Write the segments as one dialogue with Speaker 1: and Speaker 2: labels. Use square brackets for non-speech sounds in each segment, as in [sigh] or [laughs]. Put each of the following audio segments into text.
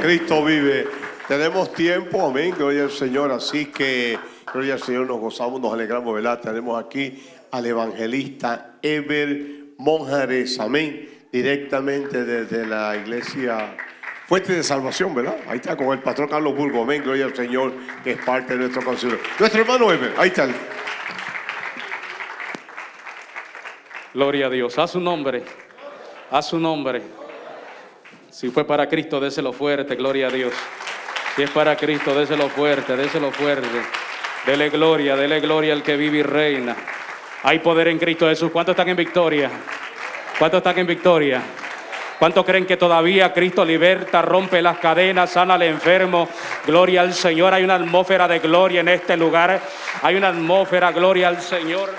Speaker 1: Cristo vive. Tenemos tiempo, amén, gloria al Señor. Así que, gloria al Señor, nos gozamos, nos alegramos, ¿verdad? Tenemos aquí al evangelista Eber Monjares, amén, directamente desde la iglesia Fuente de Salvación, ¿verdad? Ahí está con el patrón Carlos Burgo, amén, gloria al Señor, que es parte de nuestro concilio. Nuestro hermano Eber, ahí está.
Speaker 2: Gloria a Dios, a su nombre, a su nombre. Si fue para Cristo, déselo fuerte, gloria a Dios. Si es para Cristo, déselo fuerte, déselo fuerte. Dele gloria, dele gloria al que vive y reina. Hay poder en Cristo Jesús. ¿Cuántos están en victoria? ¿Cuántos están en victoria? ¿Cuántos creen que todavía Cristo liberta, rompe las cadenas, sana al enfermo? Gloria al Señor. Hay una atmósfera de gloria en este lugar. Hay una atmósfera, gloria al Señor.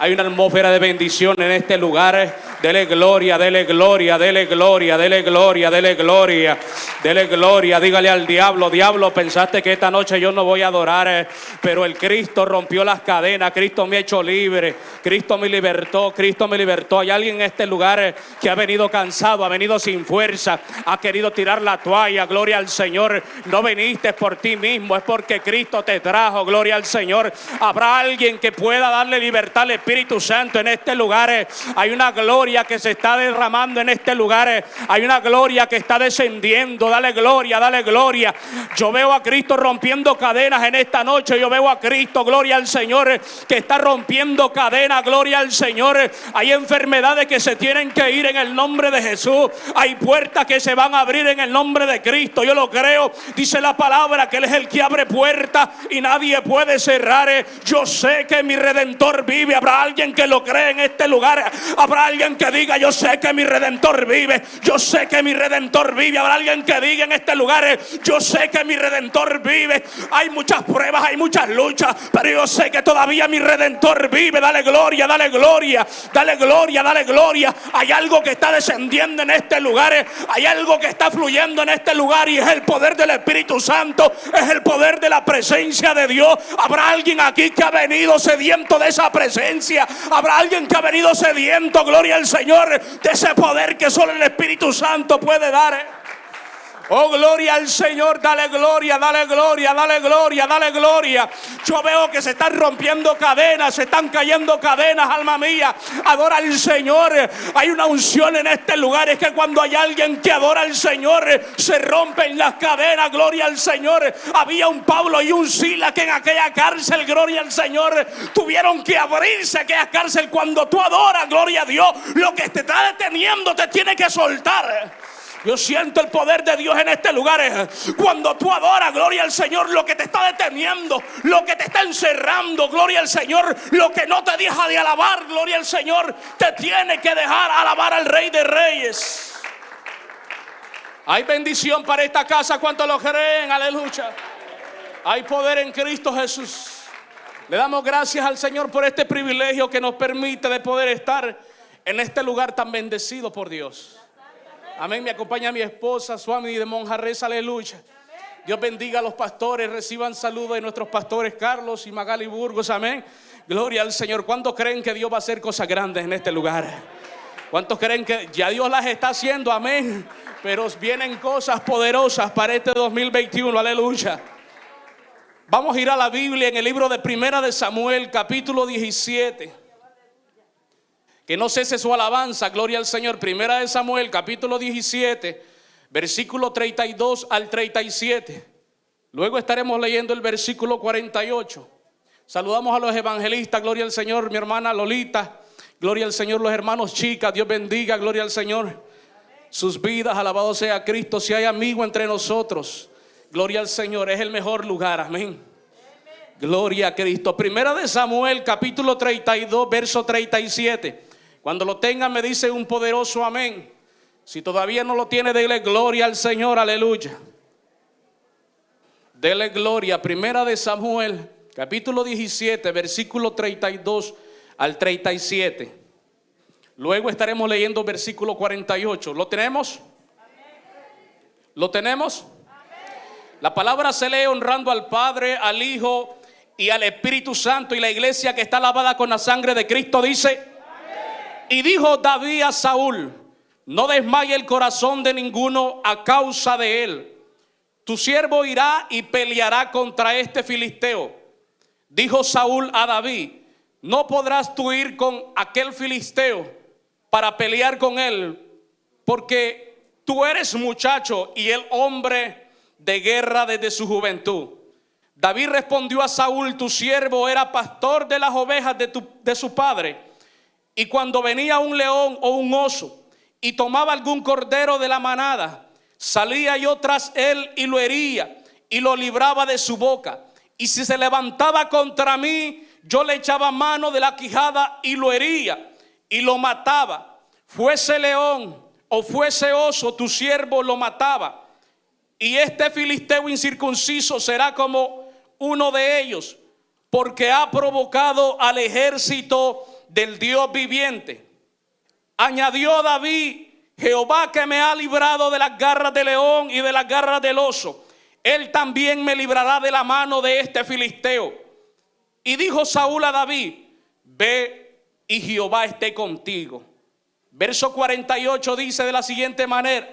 Speaker 2: Hay una atmósfera de bendición en este lugar. Dele gloria, dele gloria, dele gloria, dele gloria, dele gloria, dele gloria. Dígale al diablo, diablo, pensaste que esta noche yo no voy a adorar, eh, pero el Cristo rompió las cadenas, Cristo me ha hecho libre, Cristo me libertó, Cristo me libertó. Hay alguien en este lugar eh, que ha venido cansado, ha venido sin fuerza, ha querido tirar la toalla, gloria al Señor. No viniste por ti mismo, es porque Cristo te trajo, gloria al Señor. Habrá alguien que pueda darle libertad Espíritu Santo en este lugar. eh. Hay una gloria que se está derramando en este lugar. eh. Hay una gloria que está descendiendo. Dale gloria, dale gloria. Yo veo a Cristo rompiendo cadenas en esta noche. Yo veo a Cristo, gloria al Señor, eh, que está rompiendo cadenas. Gloria al Señor. Hay enfermedades que se tienen que ir en el nombre de Jesús. Hay puertas que se van a abrir en el nombre de Cristo. Yo lo creo. Dice la palabra que Él es el que abre puertas y nadie puede cerrar. Yo sé que mi redentor vive. Alguien que lo cree en este lugar. Habrá alguien que diga, yo sé que mi redentor vive. Yo sé que mi redentor vive. Habrá alguien que diga en este lugar, yo sé que mi redentor vive. Hay muchas pruebas, hay muchas luchas, pero yo sé que todavía mi redentor vive. Dale gloria, dale gloria, dale gloria, dale gloria. Hay algo que está descendiendo en este lugar. Hay algo que está fluyendo en este lugar y es el poder del Espíritu Santo. Es el poder de la presencia de Dios. Habrá alguien aquí que ha venido sediento de esa presencia. Habrá alguien que ha venido sediento, gloria al Señor, de ese poder que solo el Espíritu Santo puede dar. eh. Oh, gloria al Señor, dale gloria, dale gloria, dale gloria, dale gloria. Yo veo que se están rompiendo cadenas, se están cayendo cadenas, alma mía. Adora al Señor. Hay una unción en este lugar. Es que cuando hay alguien que adora al Señor, se rompen las cadenas, gloria al Señor. Había un Pablo y un Sila que en aquella cárcel, gloria al Señor, tuvieron que abrirse aquella cárcel. Cuando tú adoras, gloria a Dios, lo que te está deteniendo te tiene que soltar. Yo siento el poder de Dios en este lugar. eh. Cuando tú adoras, gloria al Señor, lo que te está deteniendo, lo que te está encerrando, gloria al Señor, lo que no te deja de alabar, gloria al Señor, te tiene que dejar alabar al Rey de Reyes. Hay bendición para esta casa, ¿cuántos lo creen? Aleluya. Hay poder en Cristo Jesús. Le damos gracias al Señor por este privilegio que nos permite de poder estar en este lugar tan bendecido por Dios. Amén. Me acompaña mi esposa, Swami de Monjarres, aleluya. Dios bendiga a los pastores, reciban saludos de nuestros pastores Carlos y Magali Burgos, amén. Gloria al Señor. ¿Cuántos creen que Dios va a hacer cosas grandes en este lugar? ¿Cuántos creen que ya Dios las está haciendo? Amén. Pero vienen cosas poderosas para este 2021, aleluya. Vamos a ir a la Biblia en el libro de Primera de Samuel, capítulo 17. Que no cese su alabanza, gloria al Señor. Primera de Samuel, capítulo 17, versículo 32 al 37. Luego estaremos leyendo el versículo 48. Saludamos a los evangelistas, gloria al Señor, mi hermana Lolita. Gloria al Señor, los hermanos chicas, Dios bendiga, gloria al Señor. Sus vidas, alabado sea Cristo. Si hay amigo entre nosotros, gloria al Señor, es el mejor lugar, amén. Gloria a Cristo. Primera de Samuel, capítulo 32, verso 37. Cuando lo tengan, me dice un poderoso amén. Si todavía no lo tiene, dele gloria al Señor, aleluya. Dele gloria. Primera de Samuel, capítulo 17, versículo 32 al 37. Luego estaremos leyendo versículo 48. ¿Lo tenemos? ¿Lo tenemos? La palabra se lee honrando al Padre, al Hijo y al Espíritu Santo. Y la iglesia que está lavada con la sangre de Cristo dice, y dijo David a Saúl, no desmaye el corazón de ninguno a causa de él, tu siervo irá y peleará contra este filisteo. Dijo Saúl a David, no podrás tú ir con aquel filisteo para pelear con él, porque tú eres muchacho y el hombre de guerra desde su juventud. David respondió a Saúl, tu siervo era pastor de las ovejas de, de su padre, y cuando venía un león o un oso y tomaba algún cordero de la manada, salía yo tras él y lo hería y lo libraba de su boca. Y si se levantaba contra mí, yo le echaba mano de la quijada y lo hería y lo mataba. Fuese león o fuese oso, tu siervo lo mataba. Y este filisteo incircunciso será como uno de ellos, porque ha provocado al ejército del Dios viviente. Añadió David, Jehová que me ha librado de las garras del león y de las garras del oso, él también me librará de la mano de este filisteo. Y dijo Saúl a David, ve y Jehová esté contigo. Verso 48 dice de la siguiente manera,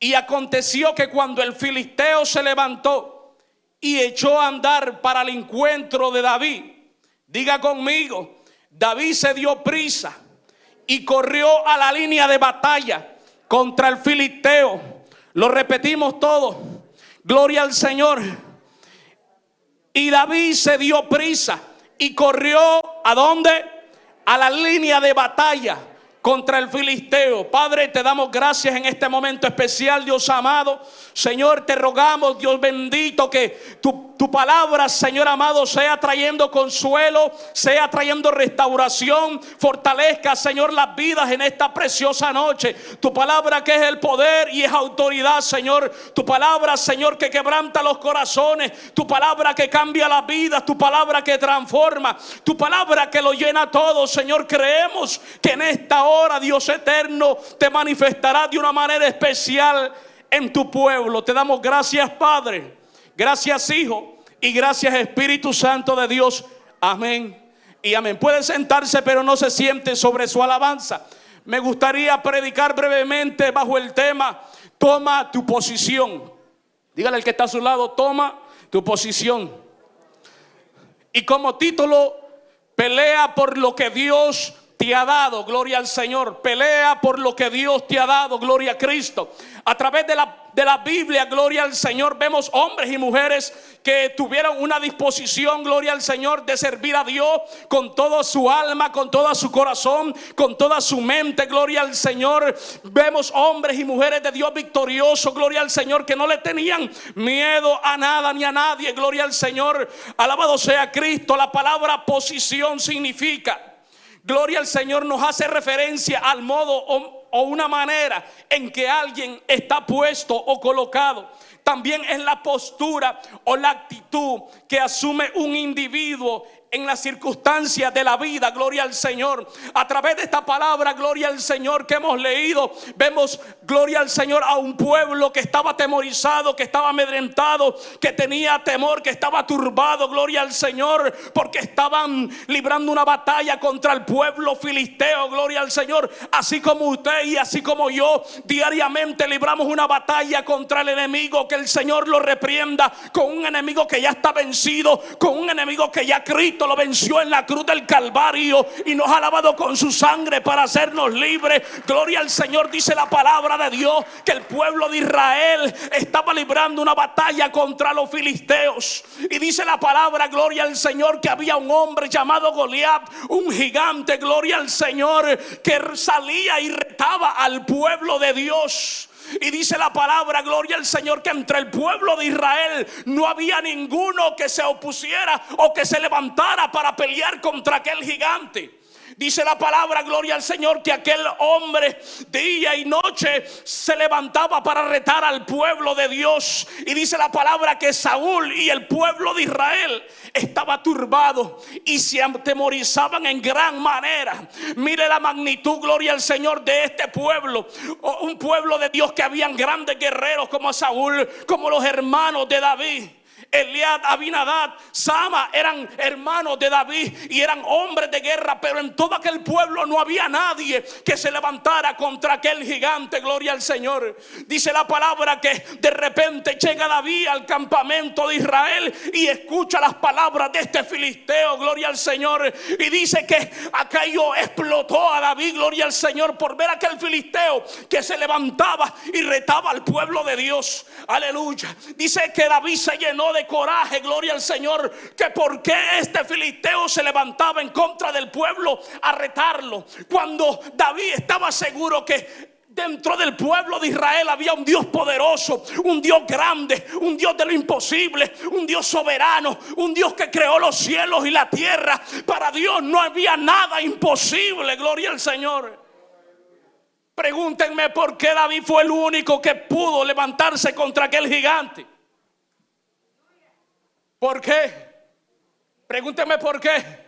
Speaker 2: y aconteció que cuando el filisteo se levantó y echó a andar para el encuentro de David, diga conmigo, David se dio prisa y corrió a la línea de batalla contra el filisteo. Lo repetimos todo. Gloria al Señor. Y David se dio prisa y corrió a dónde? A la línea de batalla contra el filisteo. Padre, te damos gracias en este momento especial, Dios amado. Señor, te rogamos, Dios bendito, que tu, tu, palabra, Señor amado, sea trayendo consuelo, sea trayendo restauración, fortalezca, Señor, las vidas en esta preciosa noche. Tu palabra que es el poder y es autoridad, Señor. Tu palabra, Señor, que quebranta los corazones. Tu palabra que cambia la vida. Tu palabra que transforma. Tu palabra que lo llena todo, Señor. Creemos que en esta hora Dios eterno, te manifestará de una manera especial en tu pueblo. Te damos gracias, Padre. Gracias, Hijo. Y gracias, Espíritu Santo de Dios. Amén. Y amén. Puede sentarse, pero no se siente sobre su alabanza. Me gustaría predicar brevemente bajo el tema, toma tu posición. Dígale al que está a su lado, toma tu posición. Y como título, pelea por lo que Dios te ha dado, gloria al Señor. Pelea por lo que Dios te ha dado, gloria a Cristo. A través de la, de la Biblia, gloria al Señor, vemos hombres y mujeres que tuvieron una disposición, gloria al Señor, de servir a Dios con toda su alma, con todo su corazón, con toda su mente, gloria al Señor. Vemos hombres y mujeres de Dios victoriosos, gloria al Señor, que no le tenían miedo a nada ni a nadie, gloria al Señor. Alabado sea Cristo. La palabra posición significa Gloria al Señor nos hace referencia al modo o, una manera en que alguien está puesto o colocado. También es la postura o la actitud que asume un individuo en las circunstancias de la vida, gloria al Señor. A través de esta palabra, gloria al Señor que hemos leído, vemos, gloria al Señor, a un pueblo que estaba atemorizado, que estaba amedrentado, que tenía temor, que estaba turbado, gloria al Señor, porque estaban librando una batalla contra el pueblo filisteo, gloria al Señor. Así como usted y así como yo, diariamente libramos una batalla contra el enemigo, que el Señor lo reprienda con un enemigo que ya está vencido, con un enemigo que ya Cristo lo venció en la cruz del Calvario y nos ha lavado con su sangre para hacernos libres. Gloria al Señor, dice la palabra de Dios, que el pueblo de Israel estaba librando una batalla contra los filisteos. Y dice la palabra, gloria al Señor, que había un hombre llamado Goliat, un gigante, gloria al Señor, que salía y retaba al pueblo de Dios. Y dice la palabra, gloria al Señor, que entre el pueblo de Israel no había ninguno que se opusiera o que se levantara para pelear contra aquel gigante. Dice la palabra, gloria al Señor, que aquel hombre día y noche se levantaba para retar al pueblo de Dios. Y dice la palabra que Saúl y el pueblo de Israel estaba turbado y se atemorizaban en gran manera. Mire la magnitud, gloria al Señor, de este pueblo. Un pueblo de Dios que habían grandes guerreros como Saúl, como los hermanos de David. Eliad, Abinadad, Sama eran hermanos de David y eran hombres de guerra, pero en todo aquel pueblo no había nadie que se levantara contra aquel gigante, gloria al Señor. Dice la palabra que de repente llega David al campamento de Israel y escucha las palabras de este filisteo, gloria al Señor, y dice que aquello explotó a David, gloria al Señor, por ver aquel filisteo que se levantaba y retaba al pueblo de Dios. Aleluya. Dice que David se llenó de coraje, gloria al Señor, que por qué este filisteo se levantaba en contra del pueblo a retarlo. Cuando David estaba seguro que Dentro del pueblo de Israel había un Dios poderoso, un Dios grande, un Dios de lo imposible, un Dios soberano, un Dios que creó los cielos y la tierra. Para Dios no había nada imposible, gloria al Señor. Pregúntenme por qué David fue el único que pudo levantarse contra aquel gigante. ¿Por qué? Pregúntenme por qué.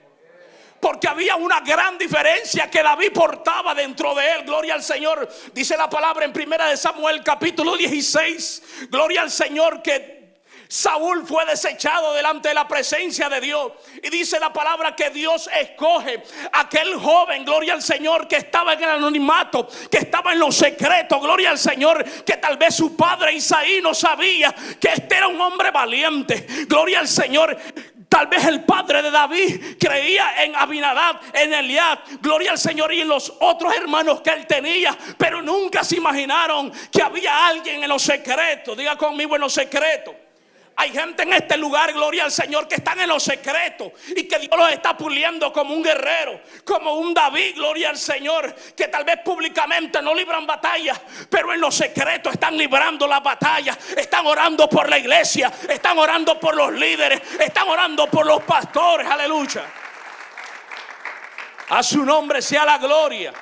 Speaker 2: Porque había una gran diferencia que David portaba dentro de él. Gloria al Señor. Dice la palabra en primera de Samuel capítulo 16. Gloria al Señor que Saúl fue desechado delante de la presencia de Dios. Y dice la palabra que Dios escoge aquel joven, gloria al Señor, que estaba en el anonimato, que estaba en los secretos, gloria al Señor, que tal vez su padre Isaí no sabía que este era un hombre valiente, gloria al Señor. Tal vez el padre de David creía en Abinadab, en Eliad, gloria al Señor y en los otros hermanos que él tenía, pero nunca se imaginaron que había alguien en los secretos. Diga conmigo en los secretos hay gente en este lugar, gloria al Señor, que están en los secretos y que Dios los está puliendo como un guerrero, como un David, gloria al Señor, que tal vez públicamente no libran batallas, pero en los secretos están librando la batalla, están orando por la iglesia, están orando por los líderes, están orando por los pastores, aleluya. A su nombre sea la gloria.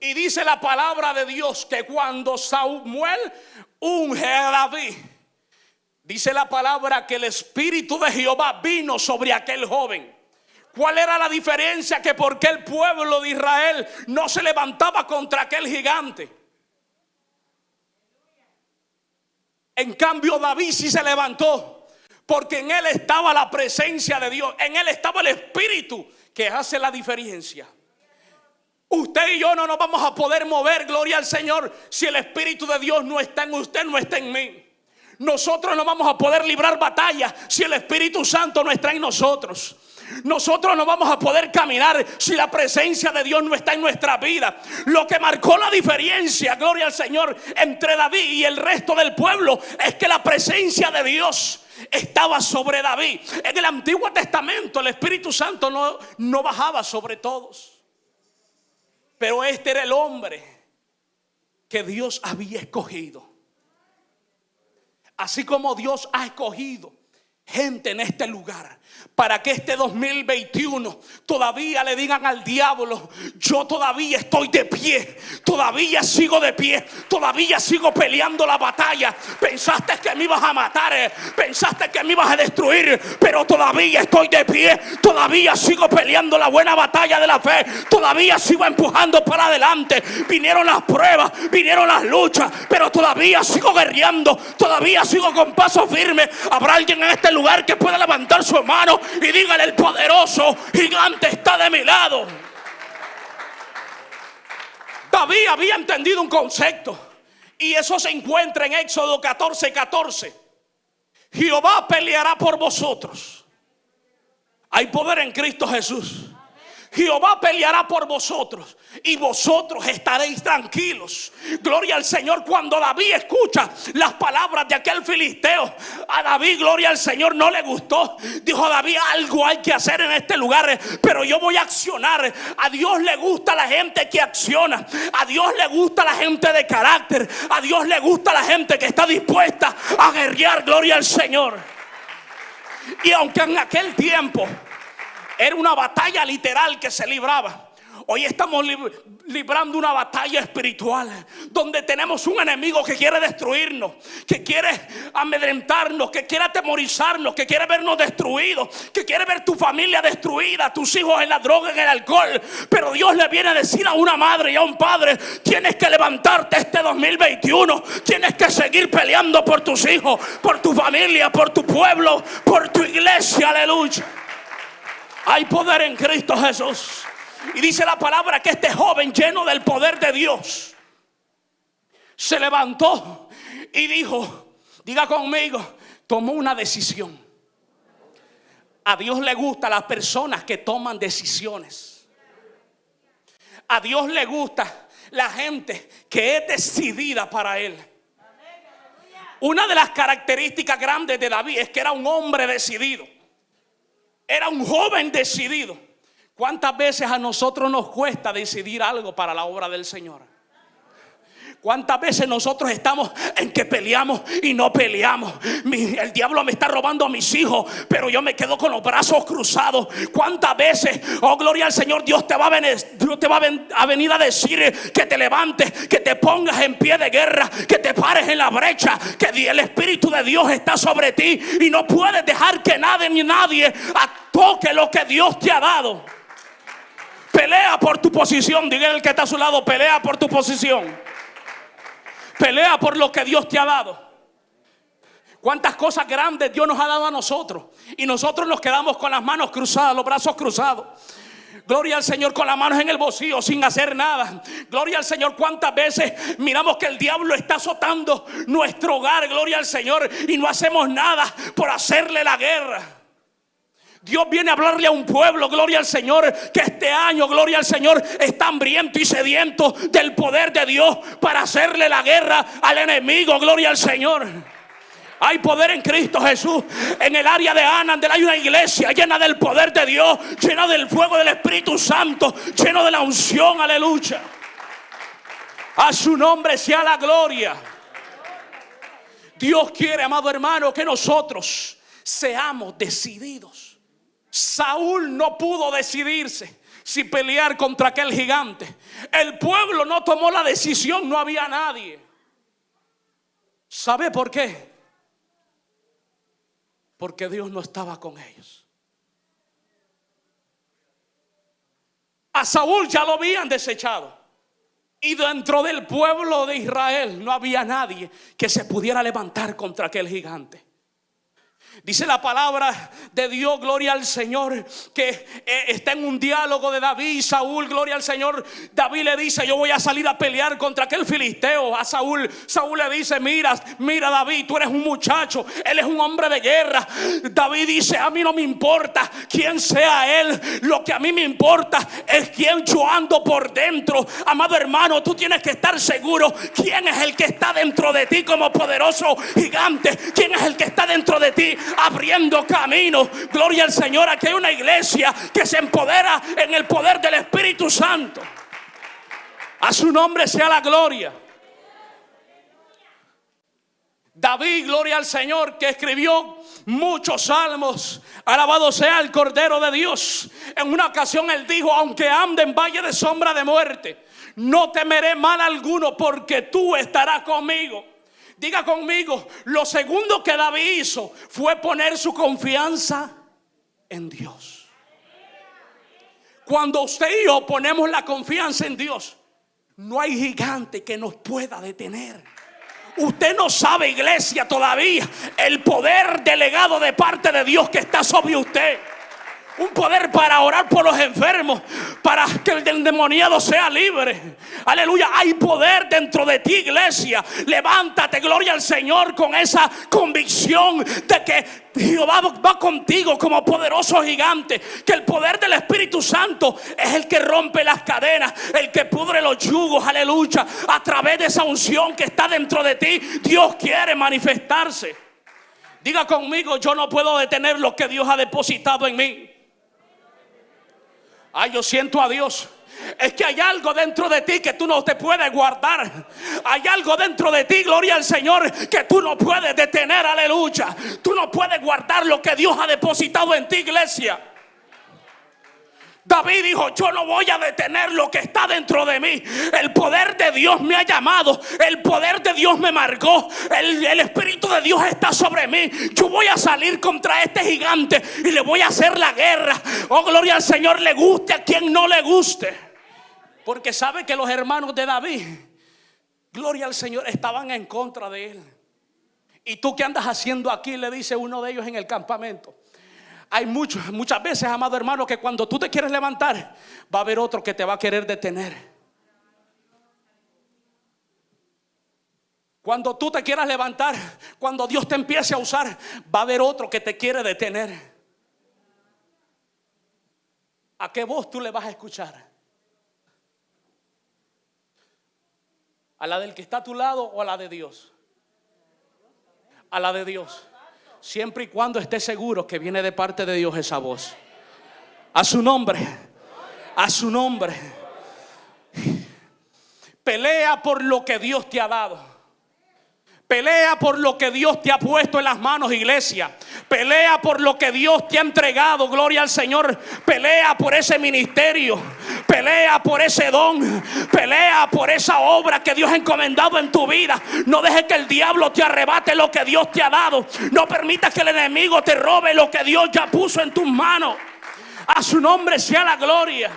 Speaker 2: Y dice la palabra de Dios que cuando Samuel unge a David, Dice la palabra que el Espíritu de Jehová vino sobre aquel joven. ¿Cuál era la diferencia? Que porque el pueblo de Israel no se levantaba contra aquel gigante. En cambio David sí se levantó. Porque en él estaba la presencia de Dios. En él estaba el Espíritu que hace la diferencia. Usted y yo no nos vamos a poder mover, gloria al Señor, si el Espíritu de Dios no está en usted, no está en mí. Nosotros no vamos a poder librar batalla si el Espíritu Santo no está en nosotros. Nosotros no vamos a poder caminar si la presencia de Dios no está en nuestra vida. Lo que marcó la diferencia, gloria al Señor, entre David y el resto del pueblo es que la presencia de Dios estaba sobre David. En el Antiguo Testamento el Espíritu Santo no, no bajaba sobre todos. Pero este era el hombre que Dios había escogido Así como Dios ha escogido gente en este lugar para que este 2021 todavía le digan al diablo, yo todavía estoy de pie, todavía sigo de pie, todavía sigo peleando la batalla. Pensaste que me ibas a matar, eh, pensaste que me ibas a destruir, pero todavía estoy de pie, todavía sigo peleando la buena batalla de la fe, todavía sigo empujando para adelante. Vinieron las pruebas, vinieron las luchas, pero todavía sigo guerreando, todavía sigo con paso firme. Habrá alguien en este lugar que pueda levantar su mano y dígale el poderoso gigante está de mi lado. David había entendido un concepto y eso se encuentra en Éxodo 14, 14. Jehová peleará por vosotros. Hay poder en Cristo Jesús. Jehová peleará por vosotros y vosotros estaréis tranquilos. Gloria al Señor. Cuando David escucha las palabras de aquel filisteo, a David, gloria al Señor, no le gustó. Dijo David, algo hay que hacer en este lugar, pero yo voy a accionar. A Dios le gusta la gente que acciona. A Dios le gusta la gente de carácter. A Dios le gusta la gente que está dispuesta a guerrear. Gloria al Señor. Y aunque en aquel tiempo era una batalla literal que se libraba. Hoy estamos librando una batalla espiritual donde tenemos un enemigo que quiere destruirnos, que quiere amedrentarnos, que quiere atemorizarnos, que quiere vernos destruidos, que quiere ver tu familia destruida, tus hijos en la droga, en el alcohol. Pero Dios le viene a decir a una madre y a un padre, tienes que levantarte este 2021, tienes que seguir peleando por tus hijos, por tu familia, por tu pueblo, por tu iglesia, aleluya. Hay poder en Cristo Jesús. Y dice la palabra que este joven lleno del poder de Dios se levantó y dijo, diga conmigo, tomó una decisión. A Dios le gusta las personas que toman decisiones. A Dios le gusta la gente que es decidida para Él. Una de las características grandes de David es que era un hombre decidido. Era un joven decidido. ¿Cuántas veces a nosotros nos cuesta decidir algo para la obra del Señor? ¿Cuántas veces nosotros estamos en que peleamos y no peleamos? el diablo me está robando a mis hijos, pero yo me quedo con los brazos cruzados. ¿Cuántas veces, oh gloria al Señor, Dios te va a venir, Dios te va a venir a decir que te levantes, que te pongas en pie de guerra, que te pares en la brecha, que el Espíritu de Dios está sobre ti y no puedes dejar que nadie ni nadie toque lo que Dios te ha dado. Pelea por tu posición. Diga el que está a su lado, pelea por tu posición. Pelea por lo que Dios te ha dado. Cuántas cosas grandes Dios nos ha dado a nosotros. Y nosotros nos quedamos con las manos cruzadas, los brazos cruzados. Gloria al Señor con las manos en el bolsillo sin hacer nada. Gloria al Señor. Cuántas veces miramos que el diablo está azotando nuestro hogar. Gloria al Señor. Y no hacemos nada por hacerle la guerra. Dios viene a hablarle a un pueblo, gloria al Señor, que este año, gloria al Señor, está hambriento y sediento del poder de Dios para hacerle la guerra al enemigo, gloria al Señor. Hay poder en Cristo Jesús. En el área de Anandel hay una iglesia llena del poder de Dios, llena del fuego del Espíritu Santo, lleno de la unción, aleluya. A su nombre sea la gloria. Dios quiere, amado hermano, que nosotros seamos decididos. Saúl no pudo decidirse si pelear contra aquel gigante. El pueblo no tomó la decisión, no había nadie. ¿Sabe por qué? Porque Dios no estaba con ellos. A Saúl ya lo habían desechado. Y dentro del pueblo de Israel no había nadie que se pudiera levantar contra aquel gigante. Dice la palabra de Dios, gloria al Señor, que eh, está en un diálogo de David y Saúl, gloria al Señor. David le dice, yo voy a salir a pelear contra aquel filisteo. A Saúl, Saúl le dice, mira, mira David, tú eres un muchacho, él es un hombre de guerra. David dice, a mí no me importa quién sea él, lo que a mí me importa es quién yo ando por dentro. Amado hermano, tú tienes que estar seguro quién es el que está dentro de ti como poderoso gigante, quién es el que está dentro de ti abriendo camino. Gloria al Señor. Aquí hay una iglesia que se empodera en el poder del Espíritu Santo. A su nombre sea la gloria. David, gloria al Señor, que escribió muchos salmos. Alabado sea el Cordero de Dios. En una ocasión él dijo, aunque ande en valle de sombra de muerte, no temeré mal alguno porque tú estarás conmigo. Diga conmigo, lo segundo que David hizo fue poner su confianza en Dios. Cuando usted y yo ponemos la confianza en Dios, no hay gigante que nos pueda detener. Usted no sabe, iglesia, todavía el poder delegado de parte de Dios que está sobre usted un poder para orar por los enfermos, para que el endemoniado sea libre. Aleluya, hay poder dentro de ti, iglesia. Levántate, gloria al Señor, con esa convicción de que Jehová va contigo como poderoso gigante. Que el poder del Espíritu Santo es el que rompe las cadenas, el que pudre los yugos. Aleluya. A través de esa unción que está dentro de ti, Dios quiere manifestarse. Diga conmigo, yo no puedo detener lo que Dios ha depositado en mí. Ay, yo siento a Dios. Es que hay algo dentro de ti que tú no te puedes guardar. Hay algo dentro de ti, gloria al Señor, que tú no puedes detener, aleluya. Tú no puedes guardar lo que Dios ha depositado en ti, iglesia. David dijo, yo no voy a detener lo que está dentro de mí. El poder de Dios me ha llamado. El poder de Dios me marcó. El, el, Espíritu de Dios está sobre mí. Yo voy a salir contra este gigante y le voy a hacer la guerra. Oh, gloria al Señor, le guste a quien no le guste. Porque sabe que los hermanos de David, gloria al Señor, estaban en contra de él. ¿Y tú qué andas haciendo aquí? Le dice uno de ellos en el campamento. Hay muchos, muchas veces, amado hermano, que cuando tú te quieres levantar, va a haber otro que te va a querer detener. Cuando tú te quieras levantar, cuando Dios te empiece a usar, va a haber otro que te quiere detener. ¿A qué voz tú le vas a escuchar? ¿A la del que está a tu lado o a la de Dios? A la de Dios. Siempre y cuando esté seguro que viene de parte de Dios esa voz. A su nombre. A su nombre. Pelea por lo que Dios te ha dado. Pelea por lo que Dios te ha puesto en las manos, iglesia. Pelea por lo que Dios te ha entregado, gloria al Señor. Pelea por ese ministerio. Pelea por ese don. Pelea por esa obra que Dios ha encomendado en tu vida. No dejes que el diablo te arrebate lo que Dios te ha dado. No permitas que el enemigo te robe lo que Dios ya puso en tus manos. A su nombre sea la gloria.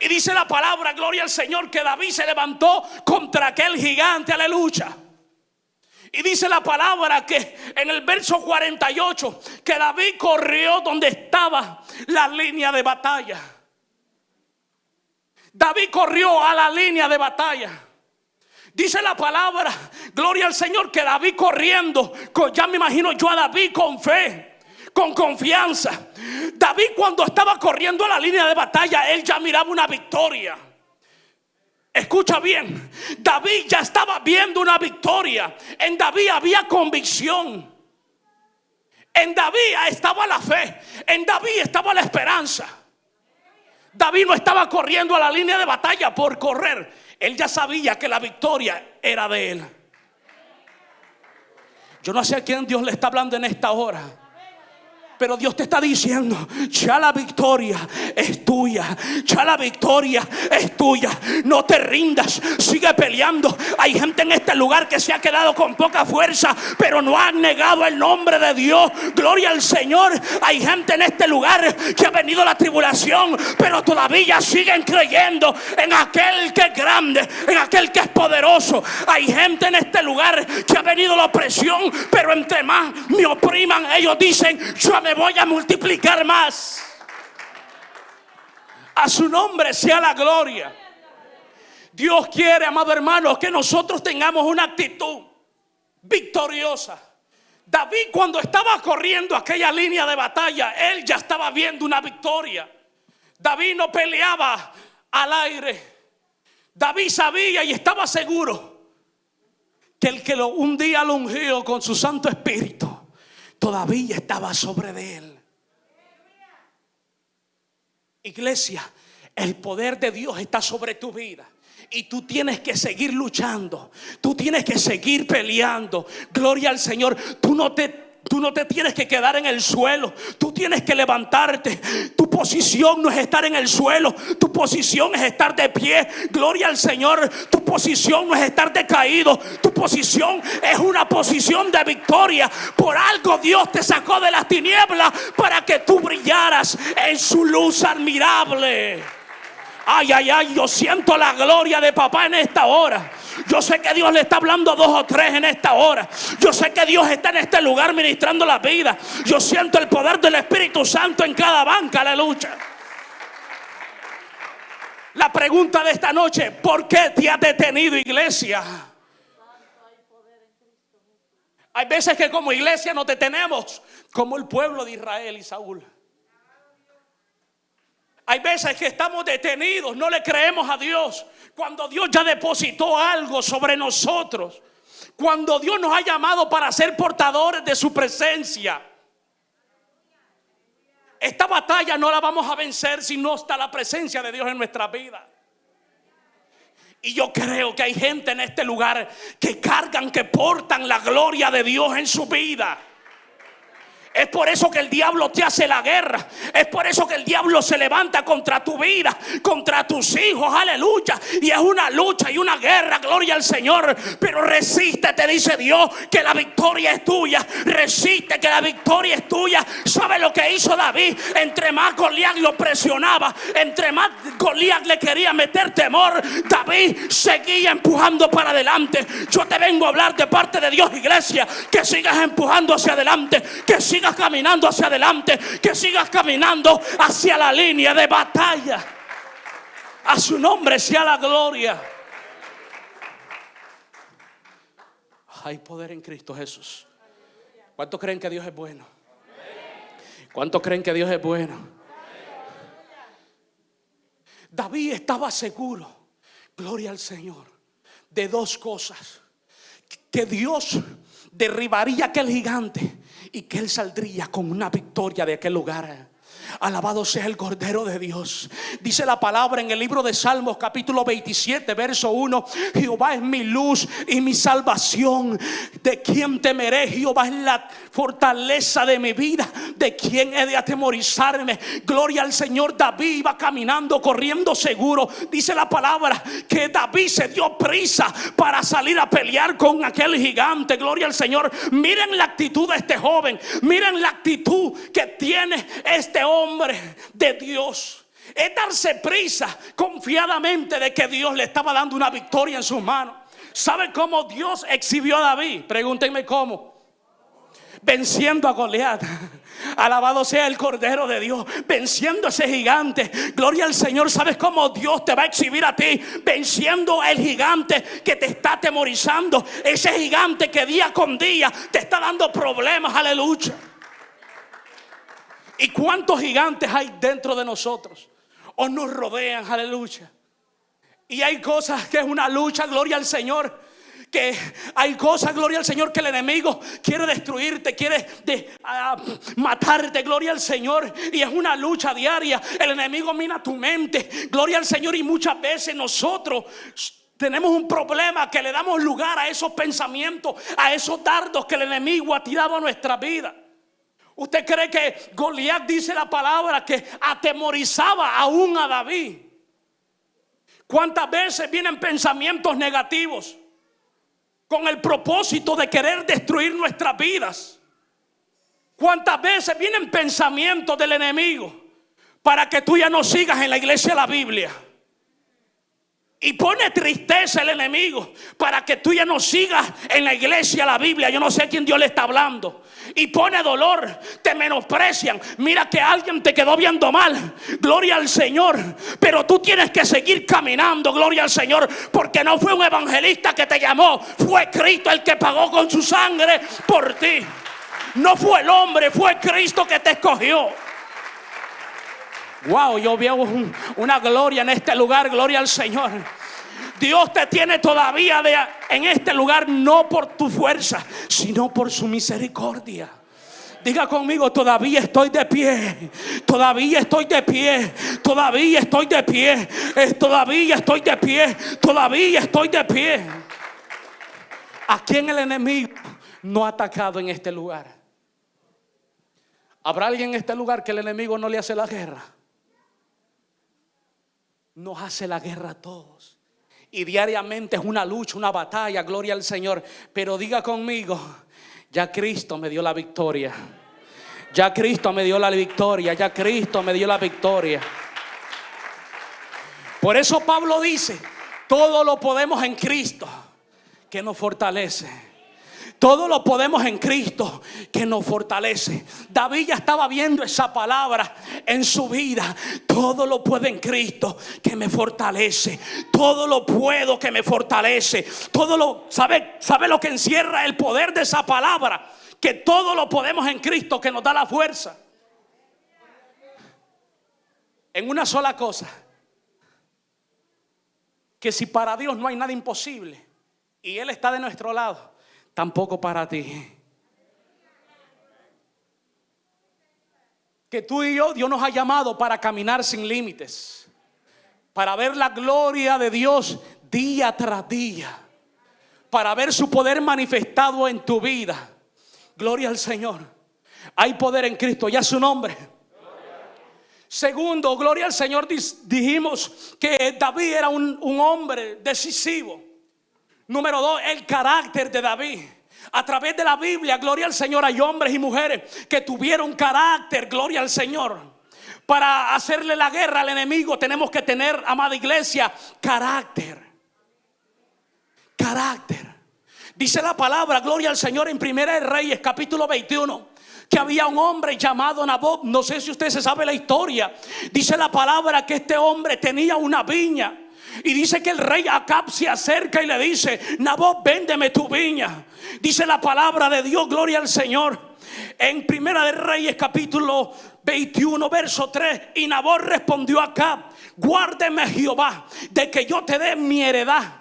Speaker 2: Y dice la palabra, gloria al Señor, que David se levantó contra aquel gigante, aleluya. Y dice la palabra que en el verso 48 que David corrió donde estaba la línea de batalla. David corrió a la línea de batalla. Dice la palabra, gloria al Señor, que David corriendo, ya me imagino yo a David con fe, con confianza. David cuando estaba corriendo a la línea de batalla, él ya miraba una victoria. Escucha bien, David ya estaba viendo una victoria. En David había convicción. En David estaba la fe. En David estaba la esperanza. David no estaba corriendo a la línea de batalla por correr. Él ya sabía que la victoria era de él. Yo no sé a quién Dios le está hablando en esta hora. Pero Dios te está diciendo, ya la victoria es tuya, ya la victoria es tuya. No te rindas, sigue peleando. Hay gente en este lugar que se ha quedado con poca fuerza, pero no ha negado el nombre de Dios. Gloria al Señor. Hay gente en este lugar que ha venido la tribulación, pero todavía siguen creyendo en aquel que es grande, en aquel que es poderoso. Hay gente en este lugar que ha venido la opresión, pero entre más me opriman, ellos dicen, yo me voy a multiplicar más. A su nombre sea la gloria. Dios quiere, amado hermano, que nosotros tengamos una actitud victoriosa. David cuando estaba corriendo aquella línea de batalla, él ya estaba viendo una victoria. David no peleaba al aire. David sabía y estaba seguro que el que lo, un día lo ungió con su Santo Espíritu todavía estaba sobre de él. Iglesia, el poder de Dios está sobre tu vida. Y tú tienes que seguir luchando. Tú tienes que seguir peleando. Gloria al Señor. Tú no te Tú no te tienes que quedar en el suelo. Tú tienes que levantarte. Tu posición no es estar en el suelo. Tu posición es estar de pie. Gloria al Señor. Tu posición no es estar decaído. Tu posición es una posición de victoria. Por algo Dios te sacó de las tinieblas para que tú brillaras en su luz admirable. Ay, ay, ay, yo siento la gloria de papá en esta hora. Yo sé que Dios le está hablando a dos o tres en esta hora. Yo sé que Dios está en este lugar ministrando la vida. Yo siento el poder del Espíritu Santo en cada banca, aleluya. La pregunta de esta noche, ¿por qué te ha detenido iglesia? Hay veces que como iglesia nos detenemos, como el pueblo de Israel y Saúl. Hay veces que estamos detenidos, no le creemos a Dios. Cuando Dios ya depositó algo sobre nosotros. Cuando Dios nos ha llamado para ser portadores de su presencia. Esta batalla no la vamos a vencer si no está la presencia de Dios en nuestra vida. Y yo creo que hay gente en este lugar que cargan, que portan la gloria de Dios en su vida. Es por eso que el diablo te hace la guerra. Es por eso que el diablo se levanta contra tu vida, contra tus hijos. Aleluya. Y es una lucha y una guerra. Gloria al Señor. Pero resiste, te dice Dios, que la victoria es tuya. Resiste, que la victoria es tuya. ¿Sabe lo que hizo David? Entre más Goliat lo presionaba, entre más Goliat le quería meter temor, David seguía empujando para adelante. Yo te vengo a hablar de parte de Dios, iglesia, que sigas empujando hacia adelante, que caminando hacia adelante, que sigas caminando hacia la línea de batalla. A su nombre sea la gloria. Hay poder en Cristo Jesús. ¿Cuántos creen que Dios es bueno? ¿Cuántos creen que Dios es bueno? David estaba seguro, gloria al Señor, de dos cosas. Que Dios derribaría aquel gigante y que él saldría con una victoria de aquel lugar. Alabado sea el Cordero de Dios. Dice la palabra en el libro de Salmos capítulo 27 verso 1. Jehová es mi luz y mi salvación. ¿De quién temeré? Jehová es la fortaleza de mi vida. ¿De quién he de atemorizarme? Gloria al Señor. David iba caminando, corriendo seguro. Dice la palabra que David se dio prisa para salir a pelear con aquel gigante. Gloria al Señor. Miren la actitud de este joven. Miren la actitud que tiene este hombre hombre de Dios. Es darse prisa confiadamente de que Dios le estaba dando una victoria en sus manos. ¿Sabe cómo Dios exhibió a David? Pregúntenme cómo. Venciendo a Goliat. [laughs] Alabado sea el Cordero de Dios, venciendo a ese gigante. Gloria al Señor. ¿Sabes cómo Dios te va a exhibir a ti? Venciendo el gigante que te está atemorizando. Ese gigante que día con día te está dando problemas. Aleluya. ¿Y cuántos gigantes hay dentro de nosotros? O nos rodean, aleluya. Y hay cosas que es una lucha, gloria al Señor. Que hay cosas, gloria al Señor, que el enemigo quiere destruirte, quiere ah, matarte, gloria al Señor. Y es una lucha diaria. El enemigo mina tu mente, gloria al Señor. Y muchas veces nosotros tenemos un problema que le damos lugar a esos pensamientos, a esos dardos que el enemigo ha tirado a nuestra vida. ¿Usted cree que Goliat dice la palabra que atemorizaba aún a David? ¿Cuántas veces vienen pensamientos negativos con el propósito de querer destruir nuestras vidas? ¿Cuántas veces vienen pensamientos del enemigo para que tú ya no sigas en la iglesia de la Biblia? Y pone tristeza el enemigo para que tú ya no sigas en la iglesia la Biblia. Yo no sé a quién Dios le está hablando. Y pone dolor, te menosprecian. Mira que alguien te quedó viendo mal. Gloria al Señor. Pero tú tienes que seguir caminando. Gloria al Señor. Porque no fue un evangelista que te llamó. Fue Cristo el que pagó con su sangre por ti. No fue el hombre, fue Cristo que te escogió. Wow, yo veo una gloria en este lugar, gloria al Señor. Dios te tiene todavía en este lugar no por tu fuerza, sino por su misericordia. Diga conmigo, todavía estoy de pie. Todavía estoy de pie. Todavía estoy de pie. todavía estoy de pie. Todavía estoy de pie. ¿A quién el enemigo no ha atacado en este lugar? ¿Habrá alguien en este lugar que el enemigo no le hace la guerra? Nos hace la guerra a todos. Y diariamente es una lucha, una batalla, gloria al Señor. Pero diga conmigo, ya Cristo me dio la victoria. Ya Cristo me dio la victoria, ya Cristo me dio la victoria. Por eso Pablo dice, todo lo podemos en Cristo, que nos fortalece. Todo lo podemos en Cristo que nos fortalece. David ya estaba viendo esa palabra en su vida. Todo lo puedo en Cristo que me fortalece. Todo lo puedo que me fortalece. Todo lo sabe, sabe lo que encierra el poder de esa palabra, que todo lo podemos en Cristo que nos da la fuerza. En una sola cosa, que si para Dios no hay nada imposible y él está de nuestro lado, tampoco para ti. Que tú y yo, Dios nos ha llamado para caminar sin límites, para ver la gloria de Dios día tras día, para ver su poder manifestado en tu vida. Gloria al Señor. Hay poder en Cristo, ya su nombre. Segundo, gloria al Señor, dijimos que David era un, un hombre decisivo. Número dos, el carácter de David. A través de la Biblia, gloria al Señor, hay hombres y mujeres que tuvieron carácter, gloria al Señor. Para hacerle la guerra al enemigo tenemos que tener, amada iglesia, carácter. Carácter. Dice la palabra, gloria al Señor, en Primera de Reyes, capítulo 21 que había un hombre llamado Nabot. No sé si usted se sabe la historia. Dice la palabra que este hombre tenía una viña. Y dice que el rey Acab se acerca y le dice, Nabot, véndeme tu viña. Dice la palabra de Dios, gloria al Señor. En Primera de Reyes capítulo 21, verso 3. Y Nabot respondió a Acab, guárdeme Jehová de que yo te dé mi heredad.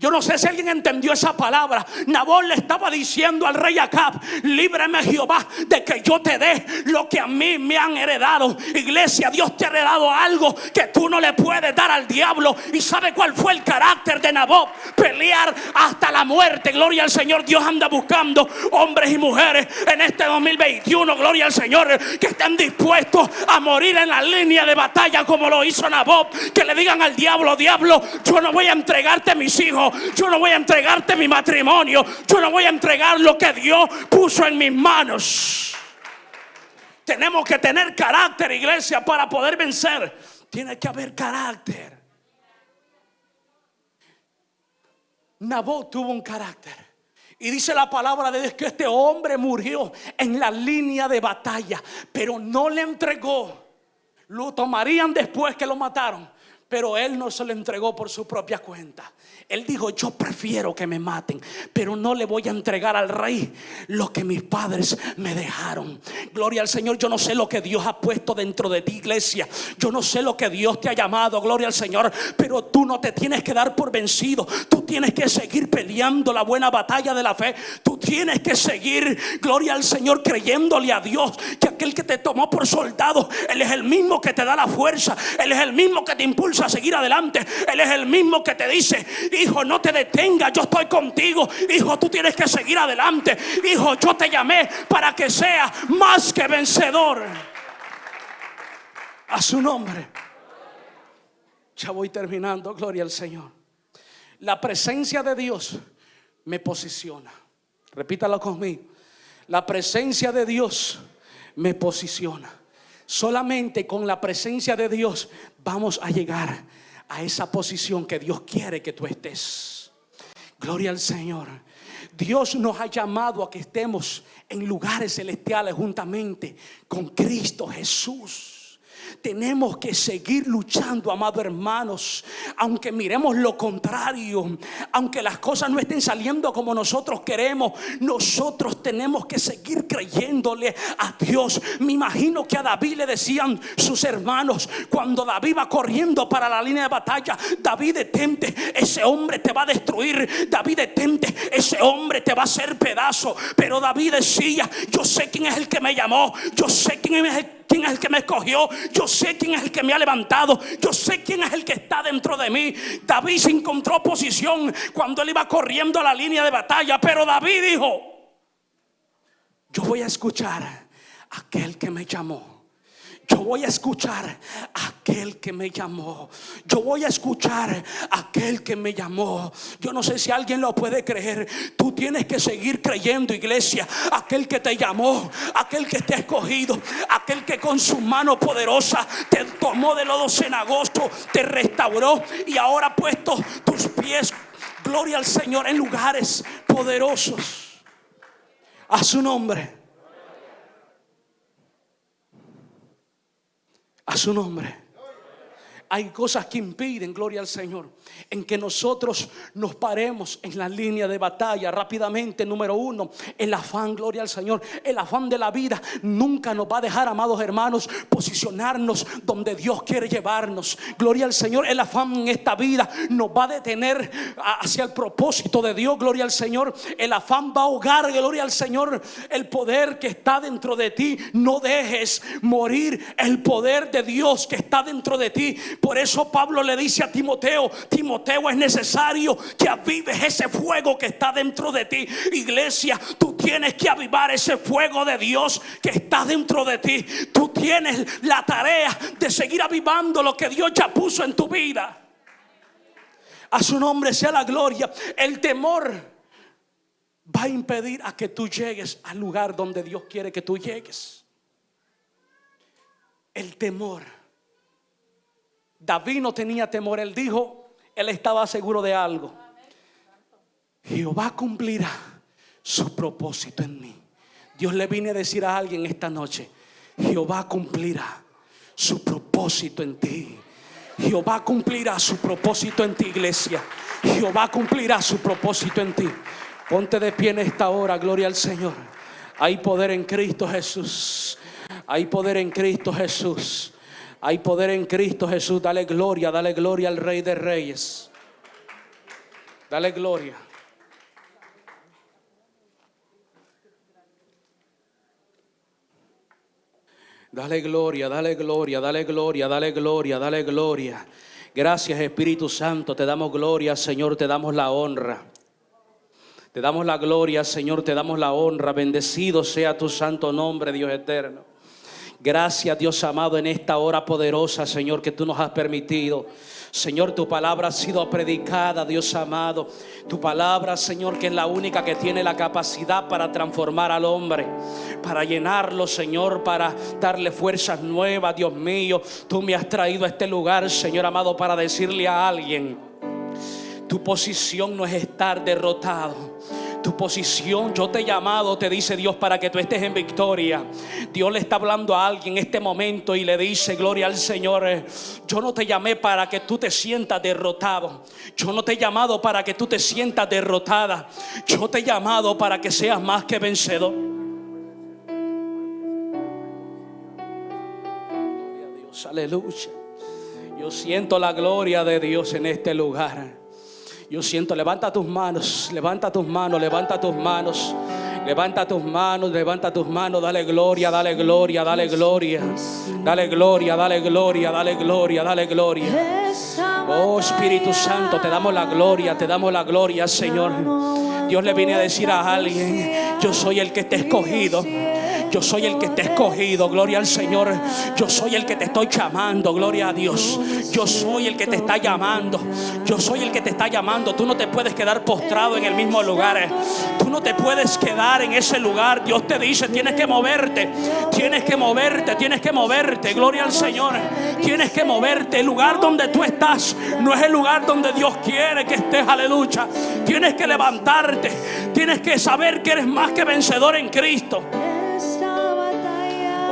Speaker 2: Yo no sé si alguien entendió esa palabra. Nabón le estaba diciendo al rey Acab, líbreme Jehová de que yo te dé lo que a mí me han heredado. Iglesia, Dios te ha heredado algo que tú no le puedes dar al diablo. ¿Y sabe cuál fue el carácter de Nabot? Pelear hasta la muerte. Gloria al Señor. Dios anda buscando hombres y mujeres en este 2021. Gloria al Señor. Que estén dispuestos a morir en la línea de batalla como lo hizo Nabot. Que le digan al diablo, diablo, yo no voy a entregarte mis hijos yo no voy a entregarte mi matrimonio, yo no voy a entregar lo que Dios puso en mis manos. Tenemos que tener carácter, iglesia, para poder vencer. Tiene que haber carácter. Nabot tuvo un carácter. Y dice la palabra de Dios que este hombre murió en la línea de batalla, pero no le entregó. Lo tomarían después que lo mataron, pero él no se lo entregó por su propia cuenta. Él dijo, yo prefiero que me maten, pero no le voy a entregar al rey lo que mis padres me dejaron. Gloria al Señor, yo no sé lo que Dios ha puesto dentro de ti, iglesia. Yo no sé lo que Dios te ha llamado, gloria al Señor, pero tú no te tienes que dar por vencido. Tú tienes que seguir peleando la buena batalla de la fe. Tú tienes que seguir, gloria al Señor, creyéndole a Dios que aquel que te tomó por soldado, Él es el mismo que te da la fuerza. Él es el mismo que te impulsa a seguir adelante. Él es el mismo que te dice, Hijo, no te detengas, yo estoy contigo. Hijo, tú tienes que seguir adelante. Hijo, yo te llamé para que seas más que vencedor. A su nombre. Ya voy terminando, gloria al Señor. La presencia de Dios me posiciona. Repítalo conmigo. La presencia de Dios me posiciona. Solamente con la presencia de Dios vamos a llegar a esa posición que Dios quiere que tú estés. Gloria al Señor. Dios nos ha llamado a que estemos en lugares celestiales juntamente con Cristo Jesús. Tenemos que seguir luchando, amados hermanos, aunque miremos lo contrario, aunque las cosas no estén saliendo como nosotros queremos, nosotros tenemos que seguir creyéndole a Dios. Me imagino que a David le decían sus hermanos, cuando David va corriendo para la línea de batalla, David detente, ese hombre te va a destruir, David detente, ese hombre te va a hacer pedazo. Pero David decía, yo sé quién es el que me llamó, yo sé quién es el quién es el que me escogió, yo sé quién es el que me ha levantado, yo sé quién es el que está dentro de mí. David se encontró posición cuando él iba corriendo a la línea de batalla, pero David dijo, yo voy a escuchar a aquel que me llamó. Yo voy a escuchar a aquel que me llamó. Yo voy a escuchar a aquel que me llamó. Yo no sé si alguien lo puede creer. Tú tienes que seguir creyendo, iglesia. Aquel que te llamó, aquel que te ha escogido, aquel que con su mano poderosa te tomó de lodo cenagoso, te restauró y ahora ha puesto tus pies, gloria al Señor, en lugares poderosos. A su nombre. A su nombre. Hay cosas que impiden, gloria al Señor, en que nosotros nos paremos en la línea de batalla rápidamente. Número uno, el afán, gloria al Señor, el afán de la vida nunca nos va a dejar, amados hermanos, posicionarnos donde Dios quiere llevarnos. Gloria al Señor, el afán en esta vida nos va a detener hacia el propósito de Dios, gloria al Señor. El afán va a ahogar, gloria al Señor, el poder que está dentro de ti. No dejes morir el poder de Dios que está dentro de ti Por eso Pablo le dice a Timoteo, Timoteo es necesario que avives ese fuego que está dentro de ti. Iglesia, tú tienes que avivar ese fuego de Dios que está dentro de ti. Tú tienes la tarea de seguir avivando lo que Dios ya puso en tu vida. A su nombre sea la gloria. El temor va a impedir a que tú llegues al lugar donde Dios quiere que tú llegues. El temor. David no tenía temor, él dijo, él estaba seguro de algo. Jehová cumplirá su propósito en mí. Dios le viene a decir a alguien esta noche, Jehová cumplirá su propósito en ti. Jehová cumplirá su propósito en ti, iglesia. Jehová cumplirá su propósito en ti. Ponte de pie en esta hora, gloria al Señor. Hay poder en Cristo Jesús. Hay poder en Cristo Jesús. Hay poder en Cristo Jesús. Dale gloria, dale gloria al Rey de Reyes. Dale gloria. Dale gloria, dale gloria, dale gloria, dale gloria, dale gloria. Gracias Espíritu Santo, te damos gloria, Señor, te damos la honra. Te damos la gloria, Señor, te damos la honra. Bendecido sea tu santo nombre, Dios eterno. Gracias, Dios amado, en esta hora poderosa, Señor, que tú nos has permitido. Señor, tu palabra ha sido predicada, Dios amado. Tu palabra, Señor, que es la única que tiene la capacidad para transformar al hombre, para llenarlo, Señor, para darle fuerzas nuevas, Dios mío. Tú me has traído a este lugar, Señor amado, para decirle a alguien, tu posición no es estar derrotado. Tu posición, yo te he llamado, te dice Dios, para que tú estés en victoria. Dios le está hablando a alguien en este momento y le dice, gloria al Señor, eh, yo no te llamé para que tú te sientas derrotado. Yo no te he llamado para que tú te sientas derrotada. Yo te he llamado para que seas más que vencedor. Dios, aleluya. Yo siento la gloria de Dios en este lugar. Yo siento, levanta tus manos, levanta tus manos, levanta tus manos. Levanta tus manos, levanta tus manos, dale gloria, dale gloria, dale gloria. Dale gloria, dale gloria, dale gloria, dale gloria. Oh Espíritu Santo, te damos la gloria, te damos la gloria, Señor. Dios le viene a decir a alguien, yo soy el que te he escogido. Yo soy el que te he escogido, gloria al Señor. Yo soy el que te estoy llamando, gloria a Dios. Yo soy el que te está llamando. Yo soy el que te está llamando. Tú no te puedes quedar postrado en el mismo lugar. Tú no te puedes quedar en ese lugar. Dios te dice, tienes que moverte. Tienes que moverte, tienes que moverte. Gloria al Señor. Tienes que moverte. El lugar donde tú estás no es el lugar donde Dios quiere que estés, aleluya. Tienes que levantarte. Tienes que saber que eres más que vencedor en Cristo.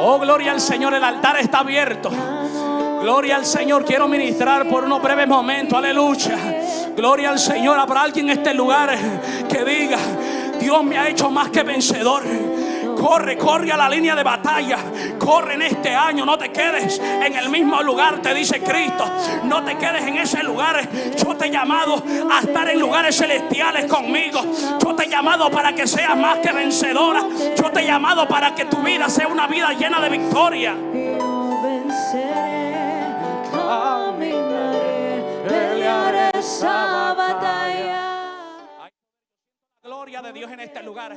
Speaker 2: Oh, gloria al Señor, el altar está abierto. Gloria al Señor, quiero ministrar por unos breves momentos, aleluya. Gloria al Señor, habrá alguien en este lugar que diga, Dios me ha hecho más que vencedor. Corre, corre a la línea de batalla. Corre en este año. No te quedes en el mismo lugar, te dice Cristo. No te quedes en ese lugar. Yo te he llamado a estar en lugares celestiales conmigo. Yo te he llamado para que seas más que vencedora. Yo te he llamado para que tu vida sea una vida llena de victoria.
Speaker 3: Yo venceré, caminaré, pelearé esa batalla.
Speaker 2: Gloria de Dios en este lugar.